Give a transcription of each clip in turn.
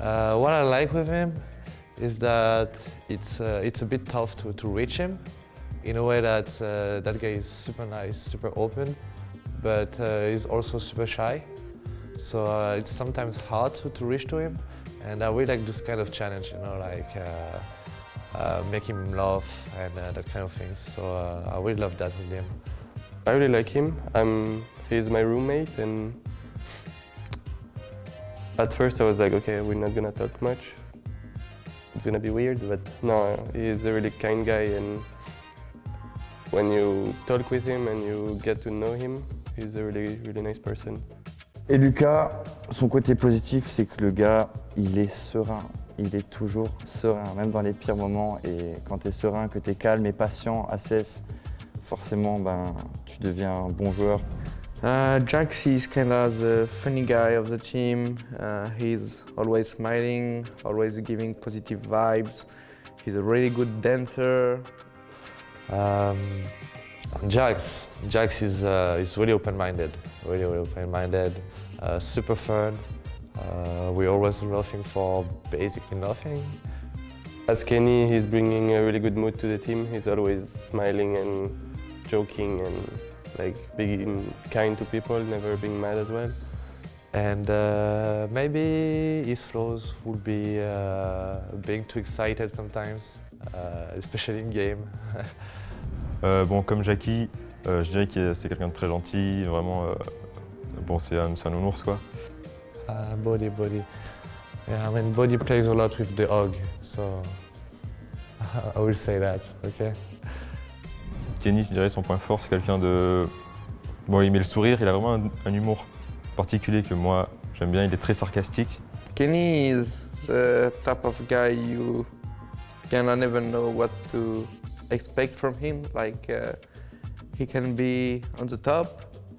Uh, what I like with him is that it's, uh, it's a bit tough to, to reach him in a way that uh, that guy is super nice, super open, but uh, he's also super shy. So uh, it's sometimes hard to, to reach to him. And I really like this kind of challenge, you know, like uh, make him laugh and that kind of things. So I really love that with him. I really like him. I'm, he's my roommate and at first I was like, okay, we're not gonna talk much. It's gonna be weird, but no, he's a really kind guy and when you talk with him and you get to know him, he's a really, really nice person. Et Lucas, son côté positif, c'est que le gars, il est serein. Il est toujours serein, même dans les pires moments. Et quand tu es serein, que tu es calme et patient, assesse, forcément, ben, tu deviens un bon joueur. Uh, Jax is kind of the funny guy of the team. Uh, he's always smiling, always giving positive vibes. He's a really good dancer. Um, Jax, Jax is, uh, is really open-minded, really, really open-minded, uh, super fun. Uh, we're always laughing for basically nothing. As Kenny, he's bringing a really good mood to the team. He's always smiling and joking and like being kind to people, never being mad as well. And uh, maybe his flaws would be uh, being too excited sometimes, uh, especially in game. Euh, bon, comme Jackie, euh, je dirais que c'est quelqu'un de très gentil, vraiment, euh, bon, c'est un, c'est un nounours quoi. Uh, body, body. Yeah, I mean, body plays a lot with the hog, so I will say that, okay? Kenny, je dirais son point fort, c'est quelqu'un de... Bon, il met le sourire, il a vraiment un, un humour particulier que moi, j'aime bien, il est très sarcastique. Kenny is the type of guy you cannot even know what to expect from him. Like uh, he can be on the top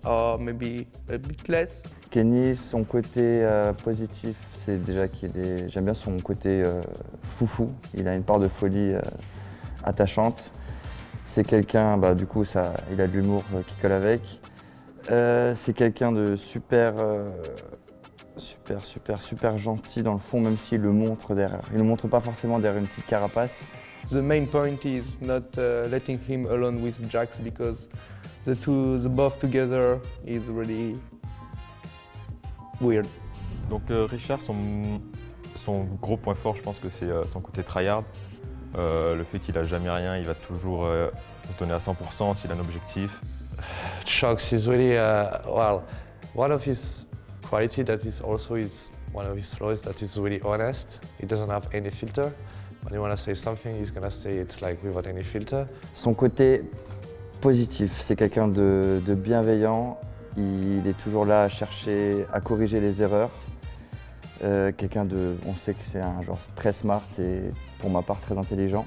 or maybe a bit less. Kenny, son côté euh, positif, c'est déjà qu'il est... J'aime bien son côté euh, foufou. Il a une part de folie euh, attachante. C'est quelqu'un, bah, du coup, ça, il a de l'humour euh, qui colle avec. Euh, c'est quelqu'un de super, euh, super, super, super gentil dans le fond, même s'il le montre derrière. Il ne le montre pas forcément derrière une petite carapace. The main point is not uh, letting him alone with Jax because the two, the both together is really weird. Donc euh, Richard, son, son gros point fort, je pense que c'est euh, son côté tryhard. Euh, le fait qu'il a jamais rien, il va toujours euh, donner à 100% s'il a un objectif. Shox is really, uh, well, one of his quality that is also his, one of his flaws that is really honest. He doesn't have any filter. When he want to say something, he's gonna say it like without any filter. Son côté positif, c'est quelqu'un de, de bienveillant. Il est toujours là à chercher, à corriger les erreurs. Euh, quelqu'un de, on sait que c'est un genre très smart et pour ma part très intelligent.